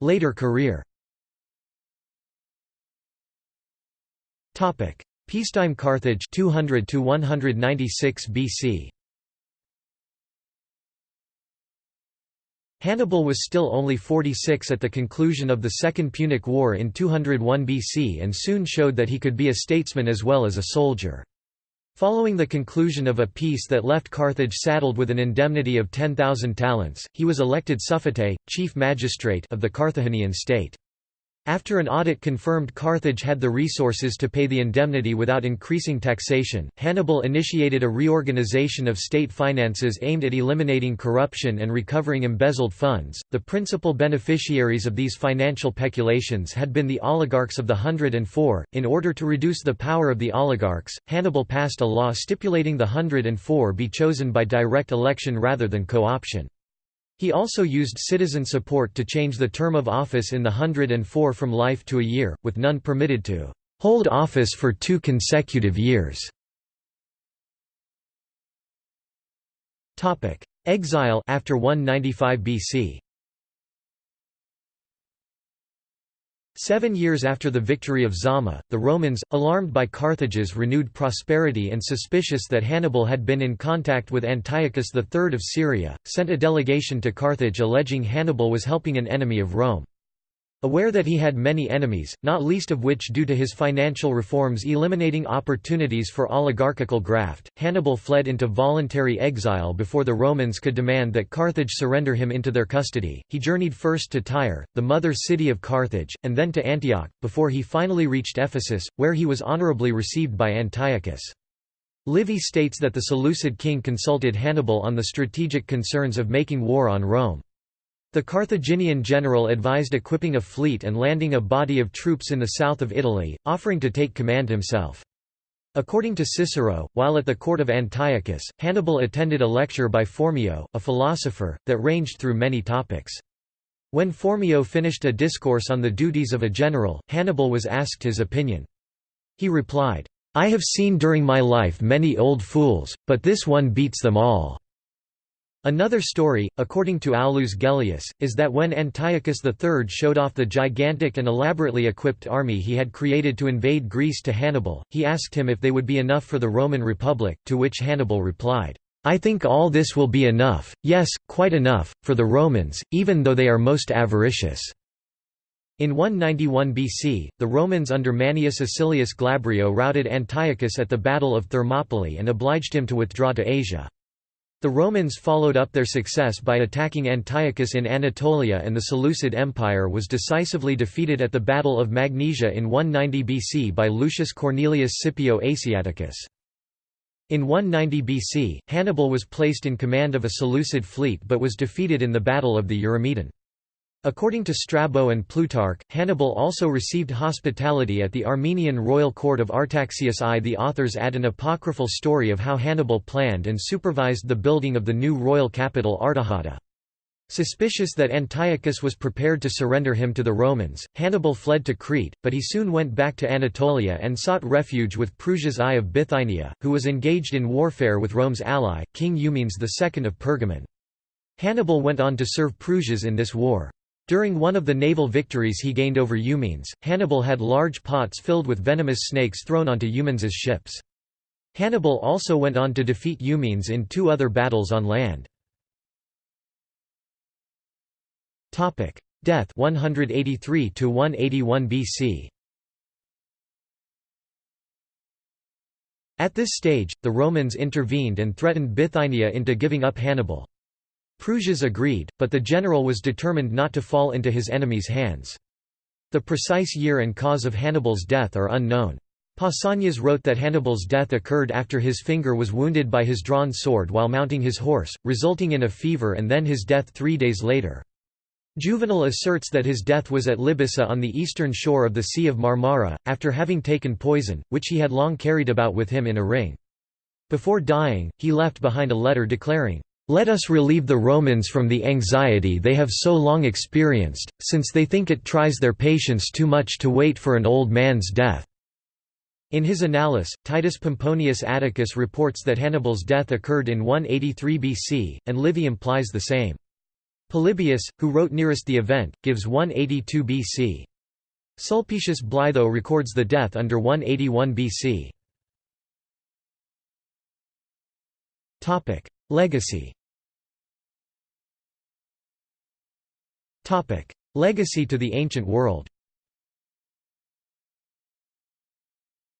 Later career Peacetime Carthage 200 to 196 BC Hannibal was still only 46 at the conclusion of the Second Punic War in 201 BC and soon showed that he could be a statesman as well as a soldier. Following the conclusion of a peace that left Carthage saddled with an indemnity of 10,000 talents, he was elected suffete, chief magistrate of the Carthaginian state. After an audit confirmed Carthage had the resources to pay the indemnity without increasing taxation, Hannibal initiated a reorganization of state finances aimed at eliminating corruption and recovering embezzled funds. The principal beneficiaries of these financial peculations had been the oligarchs of the Hundred and Four. In order to reduce the power of the oligarchs, Hannibal passed a law stipulating the Hundred and Four be chosen by direct election rather than co option. He also used citizen support to change the term of office in the Hundred and Four from life to a year, with none permitted to hold office for two consecutive years. Exile after 195 BC Seven years after the victory of Zama, the Romans, alarmed by Carthage's renewed prosperity and suspicious that Hannibal had been in contact with Antiochus III of Syria, sent a delegation to Carthage alleging Hannibal was helping an enemy of Rome. Aware that he had many enemies, not least of which due to his financial reforms eliminating opportunities for oligarchical graft, Hannibal fled into voluntary exile before the Romans could demand that Carthage surrender him into their custody. He journeyed first to Tyre, the mother city of Carthage, and then to Antioch, before he finally reached Ephesus, where he was honorably received by Antiochus. Livy states that the Seleucid king consulted Hannibal on the strategic concerns of making war on Rome. The Carthaginian general advised equipping a fleet and landing a body of troops in the south of Italy, offering to take command himself. According to Cicero, while at the court of Antiochus, Hannibal attended a lecture by Phormio, a philosopher, that ranged through many topics. When Phormio finished a discourse on the duties of a general, Hannibal was asked his opinion. He replied, I have seen during my life many old fools, but this one beats them all. Another story, according to Aulus Gellius, is that when Antiochus III showed off the gigantic and elaborately equipped army he had created to invade Greece to Hannibal, he asked him if they would be enough for the Roman Republic, to which Hannibal replied, I think all this will be enough, yes, quite enough, for the Romans, even though they are most avaricious. In 191 BC, the Romans under Manius Acilius Glabrio routed Antiochus at the Battle of Thermopylae and obliged him to withdraw to Asia. The Romans followed up their success by attacking Antiochus in Anatolia and the Seleucid Empire was decisively defeated at the Battle of Magnesia in 190 BC by Lucius Cornelius Scipio Asiaticus. In 190 BC, Hannibal was placed in command of a Seleucid fleet but was defeated in the Battle of the Eurymedon. According to Strabo and Plutarch, Hannibal also received hospitality at the Armenian royal court of Artaxias I. The authors add an apocryphal story of how Hannibal planned and supervised the building of the new royal capital Artaxata. Suspicious that Antiochus was prepared to surrender him to the Romans, Hannibal fled to Crete, but he soon went back to Anatolia and sought refuge with Prusias I of Bithynia, who was engaged in warfare with Rome's ally, King Eumenes II of Pergamon. Hannibal went on to serve Prusias in this war. During one of the naval victories he gained over Eumenes, Hannibal had large pots filled with venomous snakes thrown onto Eumenes's ships. Hannibal also went on to defeat Eumenes in two other battles on land. Topic: Death 183 to 181 BC. At this stage, the Romans intervened and threatened Bithynia into giving up Hannibal. Prusias agreed, but the general was determined not to fall into his enemy's hands. The precise year and cause of Hannibal's death are unknown. Pausanias wrote that Hannibal's death occurred after his finger was wounded by his drawn sword while mounting his horse, resulting in a fever and then his death three days later. Juvenal asserts that his death was at Libyssa on the eastern shore of the Sea of Marmara, after having taken poison, which he had long carried about with him in a ring. Before dying, he left behind a letter declaring, let us relieve the Romans from the anxiety they have so long experienced, since they think it tries their patience too much to wait for an old man's death. In his Annales, Titus Pomponius Atticus reports that Hannibal's death occurred in 183 BC, and Livy implies the same. Polybius, who wrote nearest the event, gives 182 BC. Sulpicius Blitho records the death under 181 BC. Legacy Legacy to the ancient world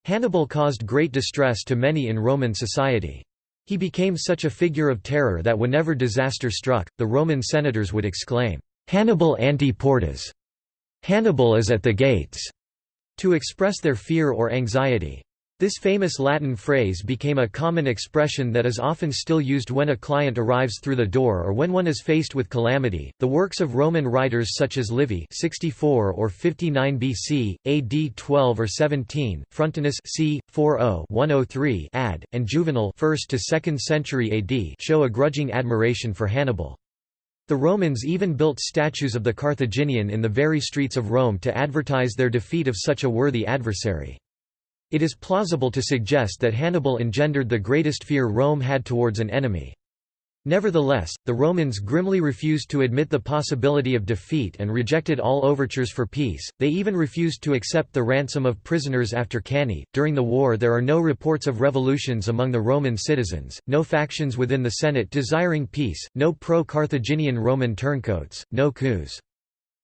Hannibal caused great distress to many in Roman society. He became such a figure of terror that whenever disaster struck, the Roman senators would exclaim, "'Hannibal ante portas' Hannibal is at the gates' to express their fear or anxiety. This famous Latin phrase became a common expression that is often still used when a client arrives through the door or when one is faced with calamity. The works of Roman writers such as Livy (64 or 59 BC, AD 12 or 17), Frontinus c. 40 103 ad, and Juvenal (1st to 2nd century AD) show a grudging admiration for Hannibal. The Romans even built statues of the Carthaginian in the very streets of Rome to advertise their defeat of such a worthy adversary. It is plausible to suggest that Hannibal engendered the greatest fear Rome had towards an enemy. Nevertheless, the Romans grimly refused to admit the possibility of defeat and rejected all overtures for peace. They even refused to accept the ransom of prisoners after Cannae. During the war, there are no reports of revolutions among the Roman citizens, no factions within the Senate desiring peace, no pro Carthaginian Roman turncoats, no coups.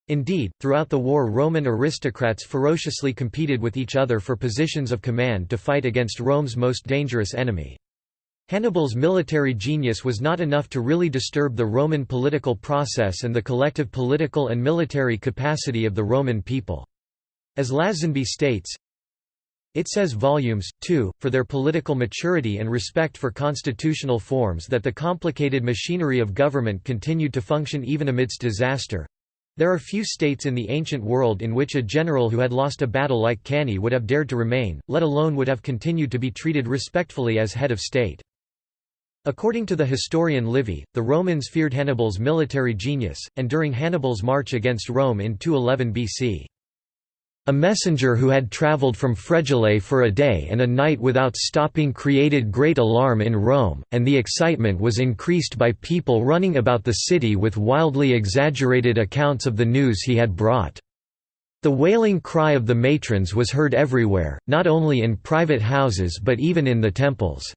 Indeed, throughout the war Roman aristocrats ferociously competed with each other for positions of command to fight against Rome's most dangerous enemy. Hannibal's military genius was not enough to really disturb the Roman political process and the collective political and military capacity of the Roman people. As Lazenby states, it says volumes, too, for their political maturity and respect for constitutional forms that the complicated machinery of government continued to function even amidst disaster, there are few states in the ancient world in which a general who had lost a battle like Cannae would have dared to remain, let alone would have continued to be treated respectfully as head of state. According to the historian Livy, the Romans feared Hannibal's military genius, and during Hannibal's march against Rome in 211 BC. A messenger who had travelled from Fregellae for a day and a night without stopping created great alarm in Rome, and the excitement was increased by people running about the city with wildly exaggerated accounts of the news he had brought. The wailing cry of the matrons was heard everywhere, not only in private houses but even in the temples.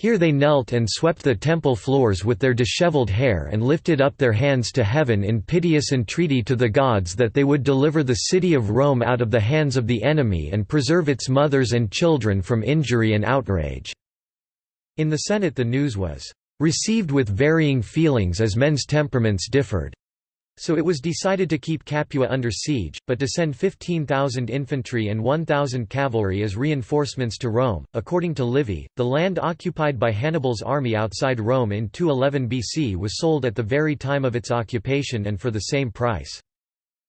Here they knelt and swept the temple floors with their disheveled hair and lifted up their hands to heaven in piteous entreaty to the gods that they would deliver the city of Rome out of the hands of the enemy and preserve its mothers and children from injury and outrage." In the Senate the news was, "...received with varying feelings as men's temperaments differed." So it was decided to keep Capua under siege, but to send 15,000 infantry and 1,000 cavalry as reinforcements to Rome. According to Livy, the land occupied by Hannibal's army outside Rome in 211 BC was sold at the very time of its occupation and for the same price.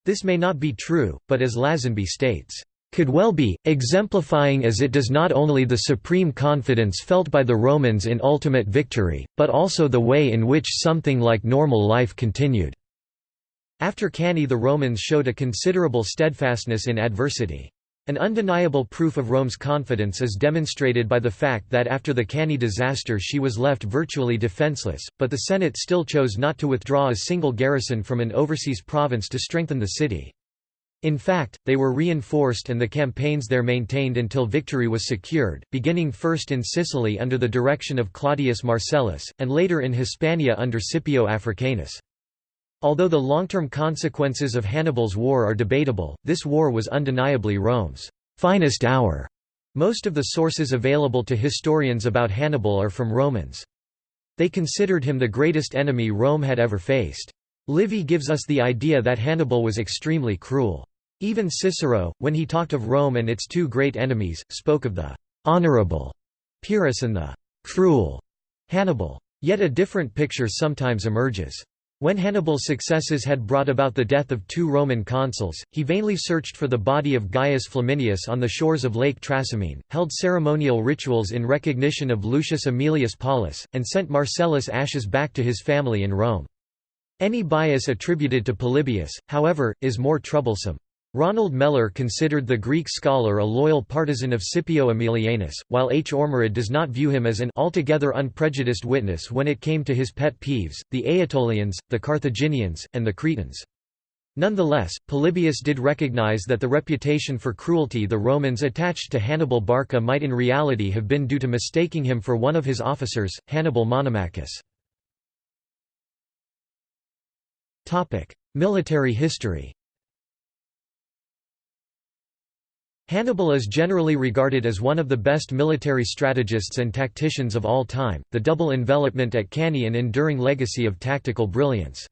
This may not be true, but as Lazenby states, could well be, exemplifying as it does not only the supreme confidence felt by the Romans in ultimate victory, but also the way in which something like normal life continued. After Cannae the Romans showed a considerable steadfastness in adversity. An undeniable proof of Rome's confidence is demonstrated by the fact that after the Cannae disaster she was left virtually defenseless, but the Senate still chose not to withdraw a single garrison from an overseas province to strengthen the city. In fact, they were reinforced and the campaigns there maintained until victory was secured, beginning first in Sicily under the direction of Claudius Marcellus, and later in Hispania under Scipio Africanus. Although the long-term consequences of Hannibal's war are debatable, this war was undeniably Rome's finest hour. Most of the sources available to historians about Hannibal are from Romans. They considered him the greatest enemy Rome had ever faced. Livy gives us the idea that Hannibal was extremely cruel. Even Cicero, when he talked of Rome and its two great enemies, spoke of the honorable Pyrrhus and the cruel Hannibal. Yet a different picture sometimes emerges. When Hannibal's successes had brought about the death of two Roman consuls, he vainly searched for the body of Gaius Flaminius on the shores of Lake Trasimene, held ceremonial rituals in recognition of Lucius Aemilius Paulus, and sent Marcellus' ashes back to his family in Rome. Any bias attributed to Polybius, however, is more troublesome. Ronald Mellor considered the Greek scholar a loyal partisan of Scipio Aemilianus, while H. Ormerod does not view him as an altogether unprejudiced witness when it came to his pet peeves, the Aetolians, the Carthaginians, and the Cretans. Nonetheless, Polybius did recognize that the reputation for cruelty the Romans attached to Hannibal Barca might in reality have been due to mistaking him for one of his officers, Hannibal Monomachus. Military history Hannibal is generally regarded as one of the best military strategists and tacticians of all time, the double envelopment at Cannae an enduring legacy of tactical brilliance.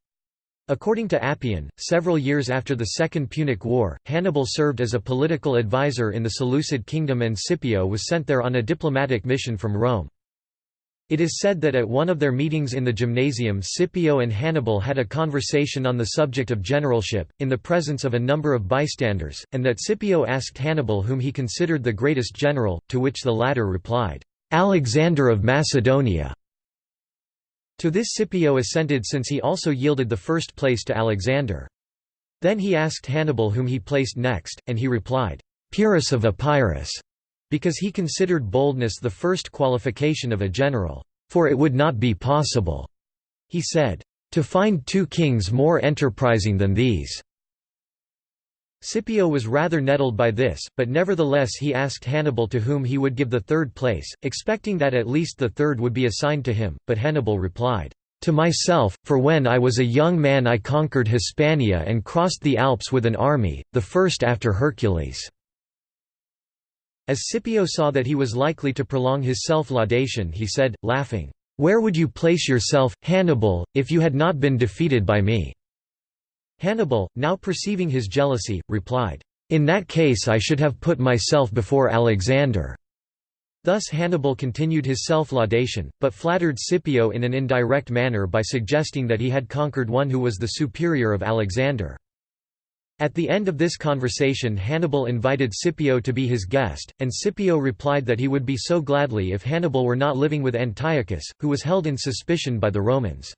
According to Appian, several years after the Second Punic War, Hannibal served as a political advisor in the Seleucid kingdom and Scipio was sent there on a diplomatic mission from Rome. It is said that at one of their meetings in the gymnasium Scipio and Hannibal had a conversation on the subject of generalship, in the presence of a number of bystanders, and that Scipio asked Hannibal whom he considered the greatest general, to which the latter replied, "'Alexander of Macedonia'". To this Scipio assented since he also yielded the first place to Alexander. Then he asked Hannibal whom he placed next, and he replied, "'Pyrrhus of Epirus' because he considered boldness the first qualification of a general, "...for it would not be possible," he said, "...to find two kings more enterprising than these." Scipio was rather nettled by this, but nevertheless he asked Hannibal to whom he would give the third place, expecting that at least the third would be assigned to him, but Hannibal replied, "...to myself, for when I was a young man I conquered Hispania and crossed the Alps with an army, the first after Hercules." As Scipio saw that he was likely to prolong his self-laudation he said, laughing, "'Where would you place yourself, Hannibal, if you had not been defeated by me?' Hannibal, now perceiving his jealousy, replied, "'In that case I should have put myself before Alexander.' Thus Hannibal continued his self-laudation, but flattered Scipio in an indirect manner by suggesting that he had conquered one who was the superior of Alexander. At the end of this conversation Hannibal invited Scipio to be his guest, and Scipio replied that he would be so gladly if Hannibal were not living with Antiochus, who was held in suspicion by the Romans.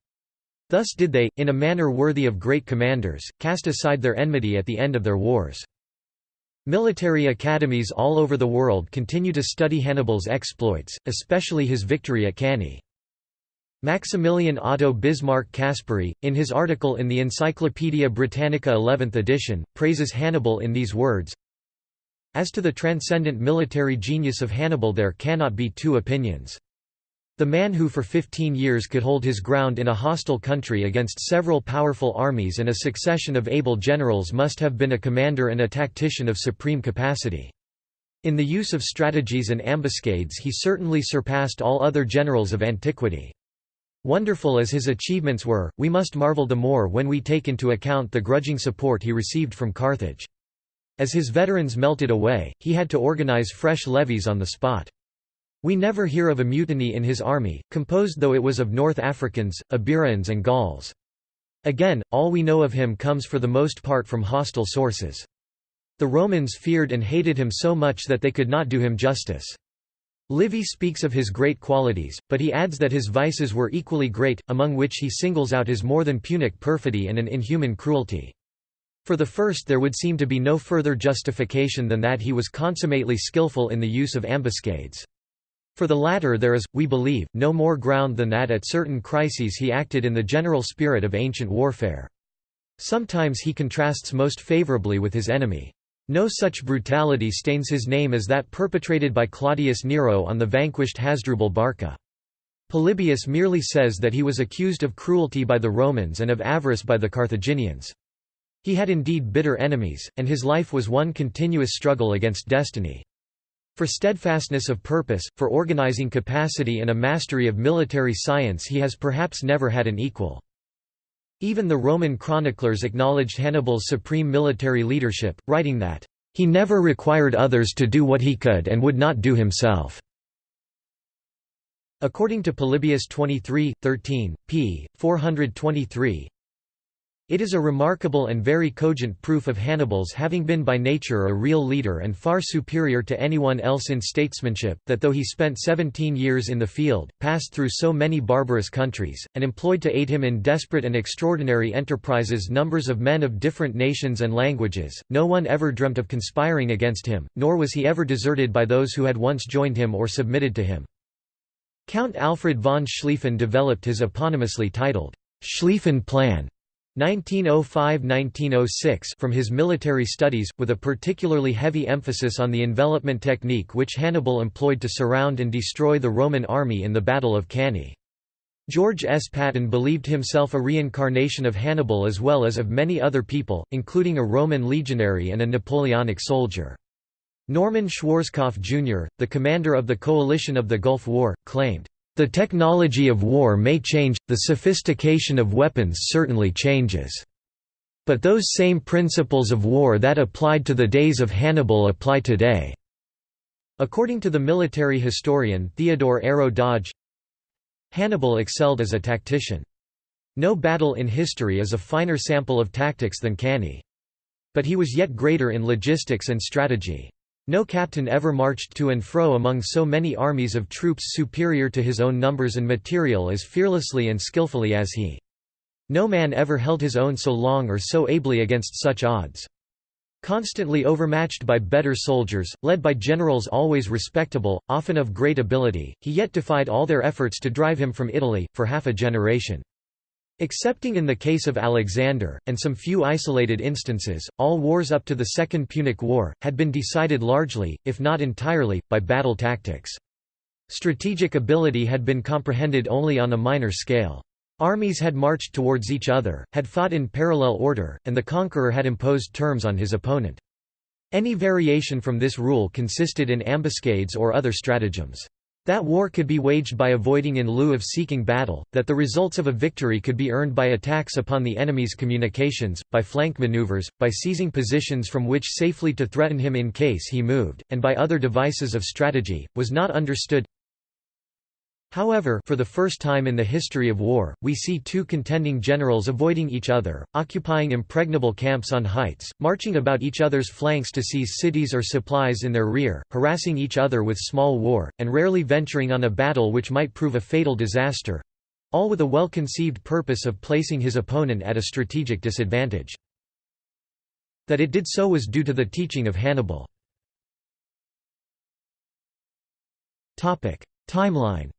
Thus did they, in a manner worthy of great commanders, cast aside their enmity at the end of their wars. Military academies all over the world continue to study Hannibal's exploits, especially his victory at Cannae. Maximilian Otto Bismarck Caspari, in his article in the Encyclopaedia Britannica 11th edition, praises Hannibal in these words, As to the transcendent military genius of Hannibal there cannot be two opinions. The man who for fifteen years could hold his ground in a hostile country against several powerful armies and a succession of able generals must have been a commander and a tactician of supreme capacity. In the use of strategies and ambuscades he certainly surpassed all other generals of antiquity. Wonderful as his achievements were, we must marvel the more when we take into account the grudging support he received from Carthage. As his veterans melted away, he had to organize fresh levies on the spot. We never hear of a mutiny in his army, composed though it was of North Africans, Iberians and Gauls. Again, all we know of him comes for the most part from hostile sources. The Romans feared and hated him so much that they could not do him justice. Livy speaks of his great qualities, but he adds that his vices were equally great, among which he singles out his more than Punic perfidy and an inhuman cruelty. For the first there would seem to be no further justification than that he was consummately skilful in the use of ambuscades. For the latter there is, we believe, no more ground than that at certain crises he acted in the general spirit of ancient warfare. Sometimes he contrasts most favorably with his enemy. No such brutality stains his name as that perpetrated by Claudius Nero on the vanquished Hasdrubal Barca. Polybius merely says that he was accused of cruelty by the Romans and of avarice by the Carthaginians. He had indeed bitter enemies, and his life was one continuous struggle against destiny. For steadfastness of purpose, for organizing capacity and a mastery of military science he has perhaps never had an equal. Even the Roman chroniclers acknowledged Hannibal's supreme military leadership, writing that, "...he never required others to do what he could and would not do himself." According to Polybius 23, 13, p. 423, it is a remarkable and very cogent proof of Hannibal's having been by nature a real leader and far superior to anyone else in statesmanship, that though he spent seventeen years in the field, passed through so many barbarous countries, and employed to aid him in desperate and extraordinary enterprises numbers of men of different nations and languages, no one ever dreamt of conspiring against him, nor was he ever deserted by those who had once joined him or submitted to him. Count Alfred von Schlieffen developed his eponymously titled, Schlieffen Plan 1905–1906 from his military studies, with a particularly heavy emphasis on the envelopment technique which Hannibal employed to surround and destroy the Roman army in the Battle of Cannae. George S. Patton believed himself a reincarnation of Hannibal as well as of many other people, including a Roman legionary and a Napoleonic soldier. Norman Schwarzkopf Jr., the commander of the coalition of the Gulf War, claimed, the technology of war may change, the sophistication of weapons certainly changes. But those same principles of war that applied to the days of Hannibal apply today." According to the military historian Theodore Ayrault Dodge, Hannibal excelled as a tactician. No battle in history is a finer sample of tactics than Cannae. But he was yet greater in logistics and strategy. No captain ever marched to and fro among so many armies of troops superior to his own numbers and material as fearlessly and skillfully as he. No man ever held his own so long or so ably against such odds. Constantly overmatched by better soldiers, led by generals always respectable, often of great ability, he yet defied all their efforts to drive him from Italy, for half a generation. Excepting in the case of Alexander, and some few isolated instances, all wars up to the Second Punic War, had been decided largely, if not entirely, by battle tactics. Strategic ability had been comprehended only on a minor scale. Armies had marched towards each other, had fought in parallel order, and the conqueror had imposed terms on his opponent. Any variation from this rule consisted in ambuscades or other stratagems. That war could be waged by avoiding in lieu of seeking battle, that the results of a victory could be earned by attacks upon the enemy's communications, by flank maneuvers, by seizing positions from which safely to threaten him in case he moved, and by other devices of strategy, was not understood However for the first time in the history of war, we see two contending generals avoiding each other, occupying impregnable camps on heights, marching about each other's flanks to seize cities or supplies in their rear, harassing each other with small war, and rarely venturing on a battle which might prove a fatal disaster—all with a well-conceived purpose of placing his opponent at a strategic disadvantage. That it did so was due to the teaching of Hannibal. Timeline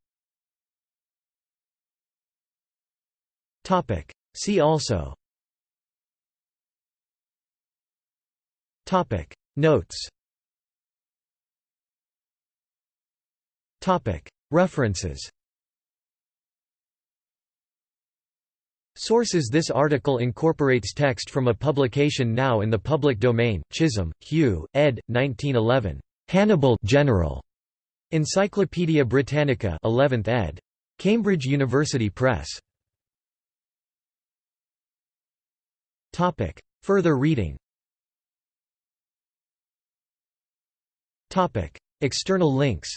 Topic. See also Topic. Notes Topic. References Sources This article incorporates text from a publication now in the public domain, Chisholm, Hugh, ed. 1911. Hannibal General. Encyclopædia Britannica 11th ed. Cambridge University Press. Topic. Further reading. Topic. External links.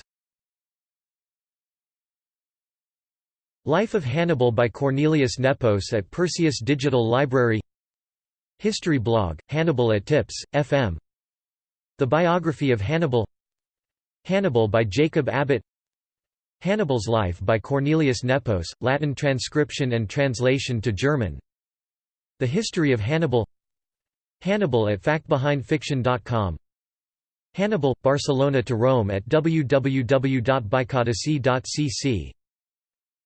Life of Hannibal by Cornelius Nepos at Perseus Digital Library. History blog, Hannibal at Tips, FM The Biography of Hannibal. Hannibal by Jacob Abbott. Hannibal's Life by Cornelius Nepos, Latin transcription and translation to German the History of Hannibal Hannibal at factbehindfiction.com Hannibal, Barcelona to Rome at www.bicodicy.cc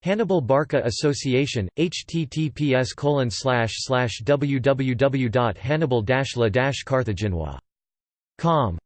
Hannibal Barca Association, https www.hannibal-la-carthaginois.com